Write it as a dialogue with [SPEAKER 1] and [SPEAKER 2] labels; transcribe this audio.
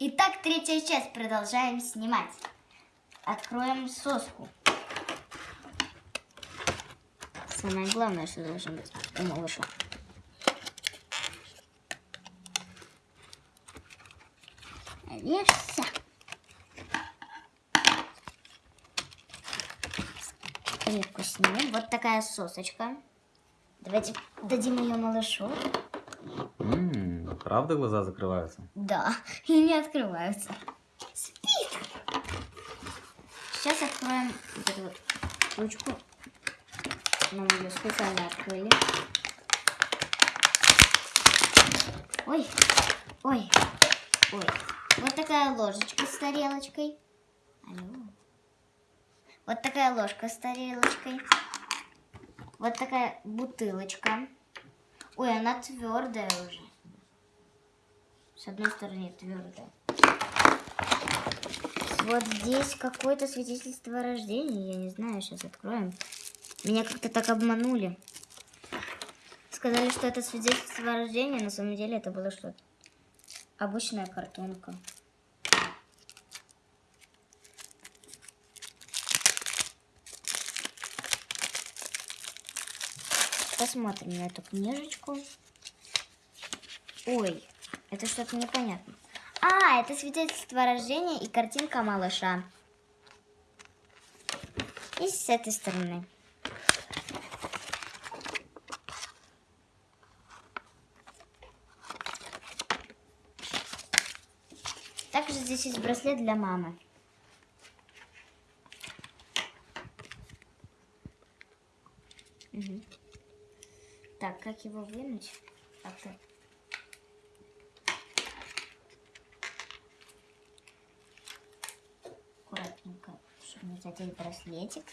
[SPEAKER 1] Итак, третья часть. Продолжаем снимать. Откроем соску. Самое главное, что должно быть у малыша. Режься. Крепку снимем. Вот такая сосочка. Давайте дадим ее малышу.
[SPEAKER 2] М, правда глаза закрываются?
[SPEAKER 1] Да, и не открываются. Спит. Сейчас откроем вот эту вот ручку. Мы ее специально открыли. Ой, ой, ой. Вот такая ложечка с тарелочкой. Алло. Вот такая ложка с тарелочкой. Вот такая бутылочка. Ой, она твердая уже. С одной стороны твердая. Вот здесь какое-то свидетельство о рождении. Я не знаю, сейчас откроем. Меня как-то так обманули. Сказали, что это свидетельство о рождении, на самом деле это было что-то. Обычная картонка. Посмотрим на эту книжечку. Ой, это что-то непонятно. А, это свидетельство о рождении и картинка малыша. И с этой стороны. Также здесь есть браслет для мамы. Мгм. Так, как его вынуть? Как-то не задеть браслетик.